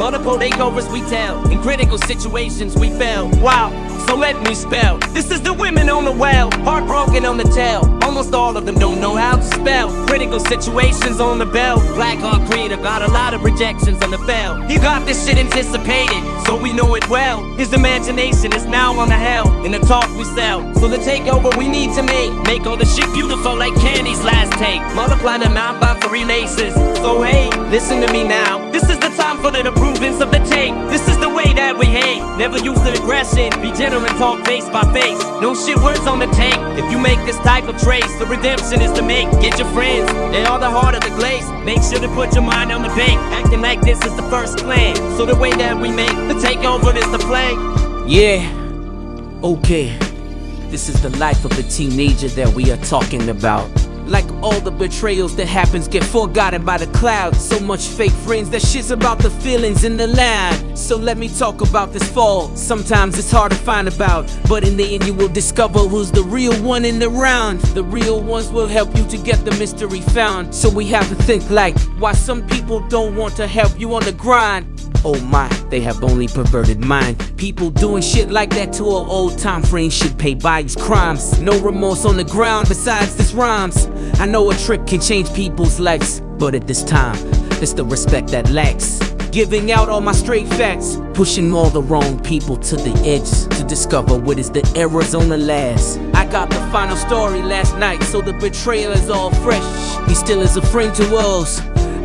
Multiple takeovers we tell. In critical situations we fail. Wow, so let me spell. This is the women on the well. Heartbroken on the tail. Almost all of them don't know how to spell. Critical situations on the bell. Black Hawk Creator got a lot of rejections on the fail. He got this shit anticipated, so we know it well. His imagination is now on the hell. In the talk we sell. So the takeover we need to make. Make all the shit beautiful like Candy's last take. Multiply the amount by three laces. So hey, listen to me now. This is the time for the improvements of the tape. This is the Never use the aggression. Be gentle and talk face by face. No shit words on the tank. If you make this type of trace, the redemption is to make. Get your friends, they are the heart of the glaze. Make sure to put your mind on the bank. Acting like this is the first plan. So the way that we make the takeover is the play. Yeah, okay. This is the life of the teenager that we are talking about. Like all the betrayals that happens get forgotten by the clouds. So much fake friends that shit's about the feelings in the land. So let me talk about this fall. Sometimes it's hard to find about, but in the end you will discover who's the real one in the round. The real ones will help you to get the mystery found. So we have to think like why some people don't want to help you on the grind. Oh my, they have only perverted mind. People doing shit like that to an old time friend should pay by his crimes. No remorse on the ground besides this rhymes. I know a trick can change people's lives, but at this time, it's the respect that lacks. Giving out all my straight facts, pushing all the wrong people to the edge to discover what is the errors on the last. I got the final story last night, so the betrayal is all fresh. He still is a friend to us.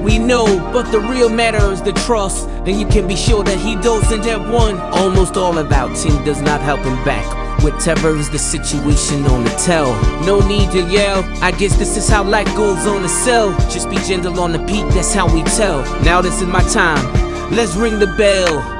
We know, but the real matter is the trust. Then you can be sure that he doesn't have one. Almost all about him does not help him back. Whatever is the situation on the tell. No need to yell. I guess this is how life goes on the cell. Just be gentle on the beat, that's how we tell. Now this is my time. Let's ring the bell.